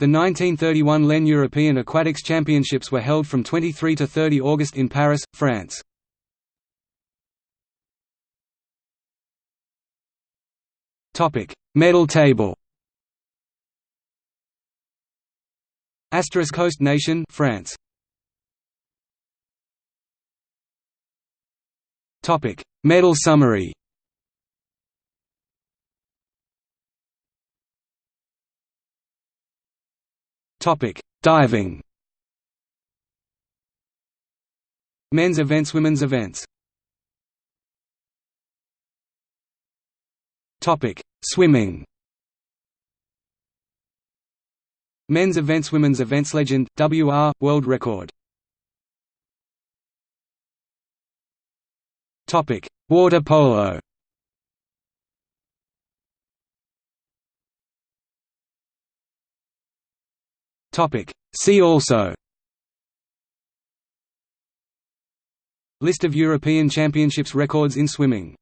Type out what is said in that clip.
The 1931 LEN European Aquatics Championships were held from 23 to 30 August in Paris, France. Medal table Asterisk host nation France. Topic. Medal summary Topic Diving. Men's events Women's events. Topic Swimming. Men's events Women's events Legend, WR, World Record. Topic: Water polo See also. List of European Championships records in swimming